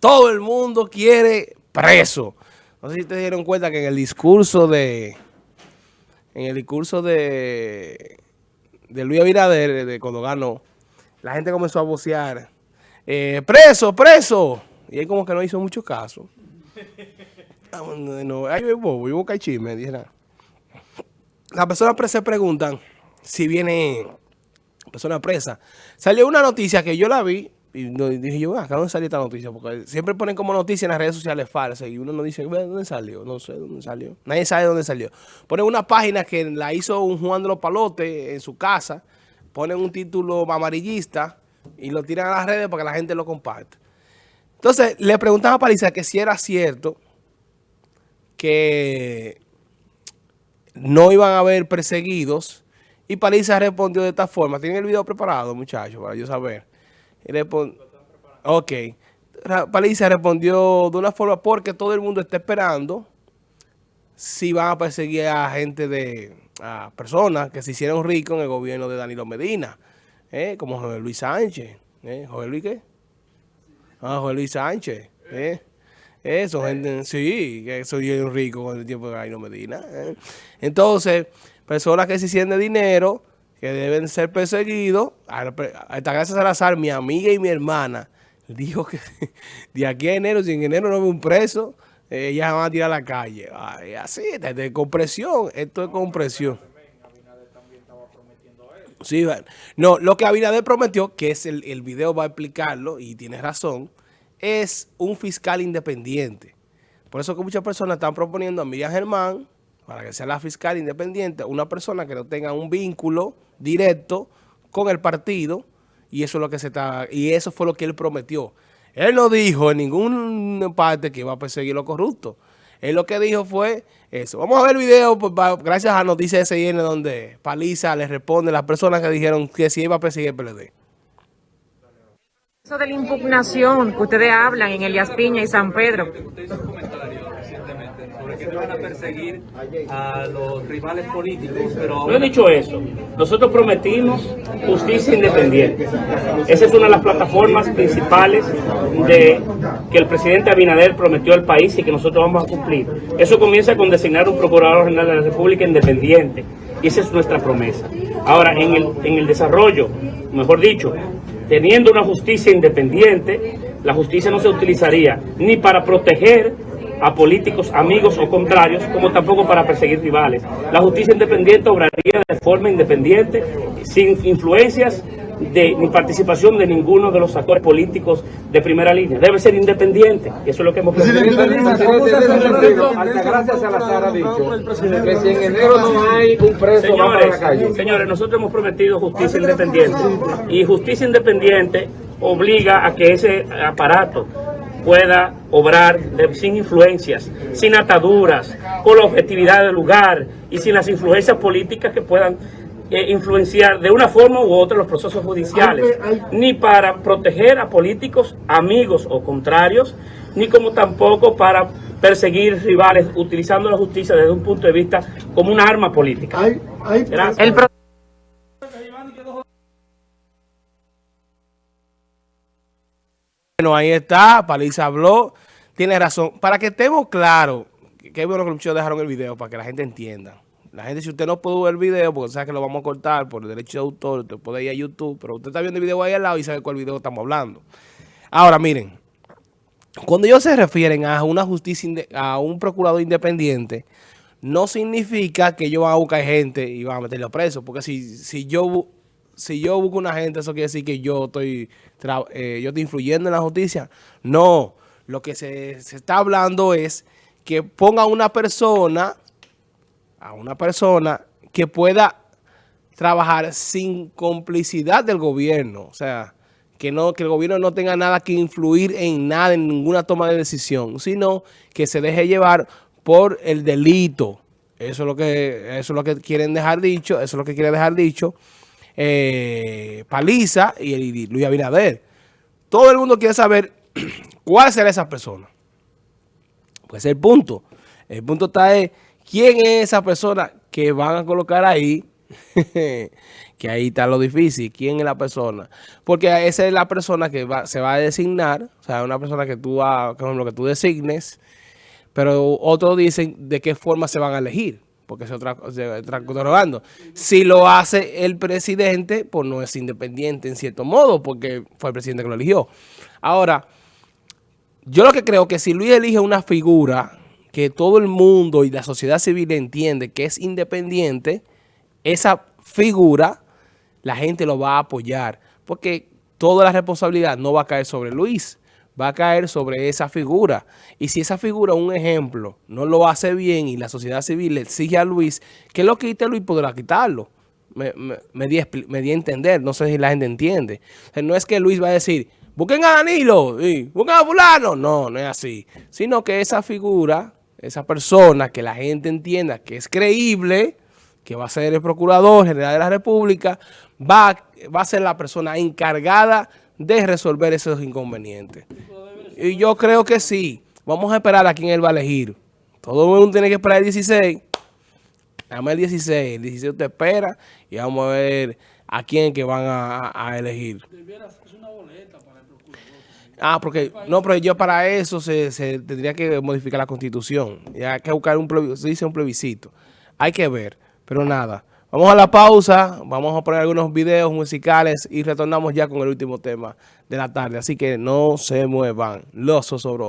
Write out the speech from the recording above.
todo el mundo quiere preso. No sé si te dieron cuenta que en el discurso de, en el discurso de, de Luis Abinader, de cuando ganó, la gente comenzó a vocear, eh, preso, preso. Y él como que no hizo mucho caso. Ah, no, ay, bobo, yo busco chisme, Las personas se preguntan si viene persona presa. Salió una noticia que yo la vi y dije yo, acá dónde salió esta noticia, porque siempre ponen como noticia en las redes sociales falsas y uno no dice, ¿dónde salió? No sé dónde salió. Nadie sabe dónde salió. Ponen una página que la hizo un Juan de los Palotes en su casa, ponen un título amarillista y lo tiran a las redes para que la gente lo comparte. Entonces, le preguntan a Paliza que si era cierto que no iban a haber perseguidos y Paliza respondió de esta forma. ¿Tienen el video preparado, muchachos, para yo saber? Ok. Paliza respondió de una forma porque todo el mundo está esperando si van a perseguir a gente de, a personas que se hicieron ricos en el gobierno de Danilo Medina, ¿eh? como José Luis Sánchez. ¿eh? ¿José Luis qué? Ah, José Luis Sánchez. ¿eh? Eso, gente, sí, que soy rico con el tiempo de Danilo Medina. ¿eh? Entonces, personas que se hicieron de dinero que deben ser perseguidos. Hasta gracias a Salazar, mi amiga y mi hermana, dijo que de aquí a enero, si en enero no ve un preso, ellas van a tirar a la calle. así, de compresión, esto es compresión. Sí, no, lo que Abinader prometió, que es el, el video va a explicarlo, y tiene razón, es un fiscal independiente. Por eso que muchas personas están proponiendo a Miriam Germán, para que sea la fiscal independiente, una persona que no tenga un vínculo directo con el partido y eso es lo que se está y eso fue lo que él prometió. Él no dijo en ninguna parte que iba a perseguir los corruptos. Él lo que dijo fue eso. Vamos a ver el video pues, gracias a Noticias SIN donde Paliza le responde a las personas que dijeron que sí iba a perseguir el PLD. Eso de la impugnación que ustedes hablan en Elias Piña y San Pedro no van a perseguir a los rivales políticos. No he dicho eso. Nosotros prometimos justicia independiente. Esa es una de las plataformas principales de que el presidente Abinader prometió al país y que nosotros vamos a cumplir. Eso comienza con designar un procurador general de la República independiente. Y esa es nuestra promesa. Ahora, en el, en el desarrollo, mejor dicho, teniendo una justicia independiente, la justicia no se utilizaría ni para proteger a políticos amigos o contrarios, como tampoco para perseguir rivales. La justicia independiente obraría de forma independiente, sin influencias de, ni participación de ninguno de los actores políticos de primera línea. Debe ser independiente, y eso es lo que hemos propuesto. Gracias a ha dicho que si en enero no hay un preso señores, Señores, nosotros hemos prometido justicia independiente, y justicia independiente obliga a que ese aparato pueda obrar sin influencias, sin ataduras, con la objetividad del lugar y sin las influencias políticas que puedan eh, influenciar de una forma u otra los procesos judiciales, ni para proteger a políticos amigos o contrarios, ni como tampoco para perseguir rivales utilizando la justicia desde un punto de vista como una arma política. Bueno, ahí está, Paliza habló, tiene razón. Para que estemos claros, que bueno que muchos dejaron el video para que la gente entienda. La gente, si usted no pudo ver el video, porque sabe que lo vamos a cortar por derecho de autor, usted puede ir a YouTube, pero usted está viendo el video ahí al lado y sabe cuál video estamos hablando. Ahora, miren, cuando ellos se refieren a una justicia, a un procurador independiente, no significa que ellos van a buscar gente y van a meterlo preso, porque si, si yo si yo busco una gente, eso quiere decir que yo estoy, eh, yo estoy influyendo en la justicia. No, lo que se, está hablando es que ponga una persona, a una persona que pueda trabajar sin complicidad del gobierno. O sea, que, no, que el gobierno no tenga nada que influir en nada, en ninguna toma de decisión, sino que se deje llevar por el delito. Eso es lo que, eso es lo que quieren dejar dicho, eso es lo que quiere dejar dicho eh, Paliza y, Luis Abinader. Todo el mundo quiere saber cuál será esa persona. Pues el punto. El punto está es quién es esa persona que van a colocar ahí que ahí está lo difícil. ¿Quién es la persona? Porque esa es la persona que va, se va a designar, o sea, una persona que tú, que tú designes, pero otros dicen de qué forma se van a elegir, porque es otra interrogando. Si lo hace el presidente, pues no es independiente en cierto modo, porque fue el presidente que lo eligió. Ahora, yo lo que creo que si Luis elige una figura que todo el mundo y la sociedad civil entiende que es independiente, esa figura la gente lo va a apoyar, porque toda la responsabilidad no va a caer sobre Luis, va a caer sobre esa figura. Y si esa figura, un ejemplo, no lo hace bien y la sociedad civil le exige a Luis, que lo quite Luis podrá quitarlo. Me, me, di, a entender, no sé si la gente entiende. no es que Luis va a decir, busquen a Danilo, y busquen a fulano. No, no es así. Sino que esa figura, esa persona que la gente entienda que es creíble, que va a ser el Procurador General de la República, va, va a ser la persona encargada de resolver esos inconvenientes. Y yo creo que sí. Vamos a esperar a quién él va a elegir. Todo el mundo tiene que esperar el 16. Dame el 16. El 16 usted espera y vamos a ver a quién que van a, elegir. Ah, porque, no, pero yo para eso se, tendría que modificar la constitución. Y hay que buscar un plebiscito, se dice un plebiscito. Hay que ver, pero nada. Vamos a la pausa, vamos a poner algunos videos musicales y retornamos ya con el último tema de la tarde. Así que no se muevan, los osobros.